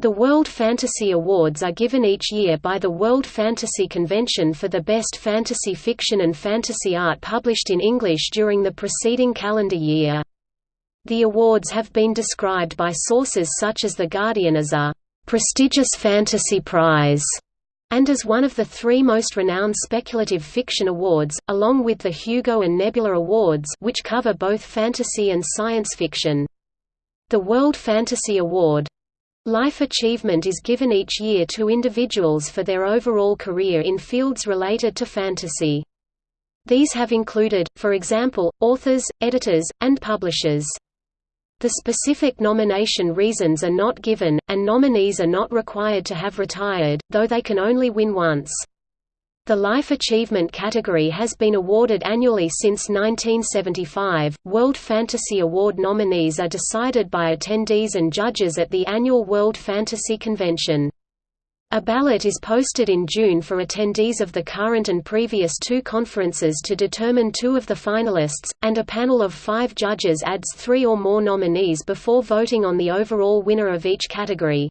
The World Fantasy Awards are given each year by the World Fantasy Convention for the best fantasy fiction and fantasy art published in English during the preceding calendar year. The awards have been described by sources such as The Guardian as a prestigious fantasy prize and as one of the three most renowned speculative fiction awards, along with the Hugo and Nebula Awards which cover both fantasy and science fiction. The World Fantasy Award, Life achievement is given each year to individuals for their overall career in fields related to fantasy. These have included, for example, authors, editors, and publishers. The specific nomination reasons are not given, and nominees are not required to have retired, though they can only win once. The Life Achievement category has been awarded annually since 1975. World Fantasy Award nominees are decided by attendees and judges at the annual World Fantasy Convention. A ballot is posted in June for attendees of the current and previous two conferences to determine two of the finalists, and a panel of five judges adds three or more nominees before voting on the overall winner of each category.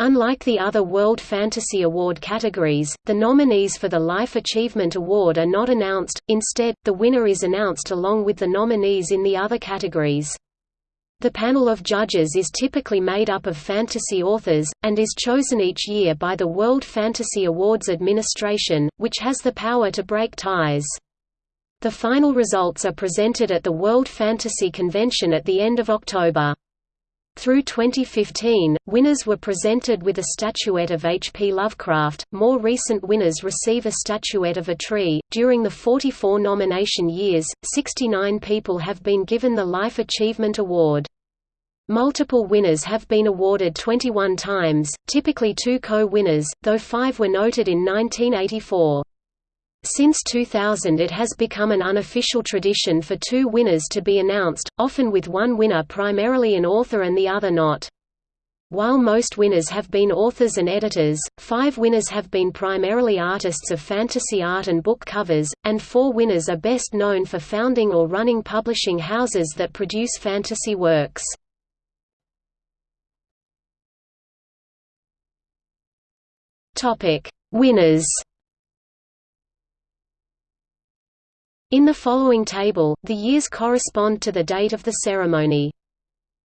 Unlike the other World Fantasy Award categories, the nominees for the Life Achievement Award are not announced, instead, the winner is announced along with the nominees in the other categories. The panel of judges is typically made up of fantasy authors, and is chosen each year by the World Fantasy Awards Administration, which has the power to break ties. The final results are presented at the World Fantasy Convention at the end of October. Through 2015, winners were presented with a statuette of H. P. Lovecraft. More recent winners receive a statuette of a tree. During the 44 nomination years, 69 people have been given the Life Achievement Award. Multiple winners have been awarded 21 times, typically two co-winners, though five were noted in 1984. Since 2000 it has become an unofficial tradition for two winners to be announced, often with one winner primarily an author and the other not. While most winners have been authors and editors, five winners have been primarily artists of fantasy art and book covers, and four winners are best known for founding or running publishing houses that produce fantasy works. Winners In the following table, the years correspond to the date of the ceremony.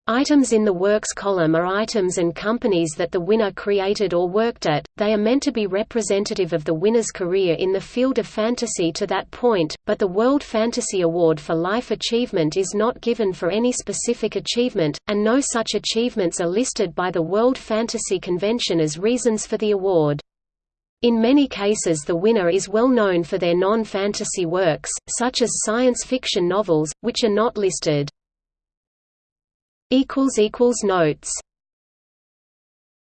Items in the Works column are items and companies that the winner created or worked at, they are meant to be representative of the winner's career in the field of fantasy to that point, but the World Fantasy Award for Life Achievement is not given for any specific achievement, and no such achievements are listed by the World Fantasy Convention as reasons for the award. In many cases the winner is well known for their non-fantasy works, such as science fiction novels, which are not listed. Notes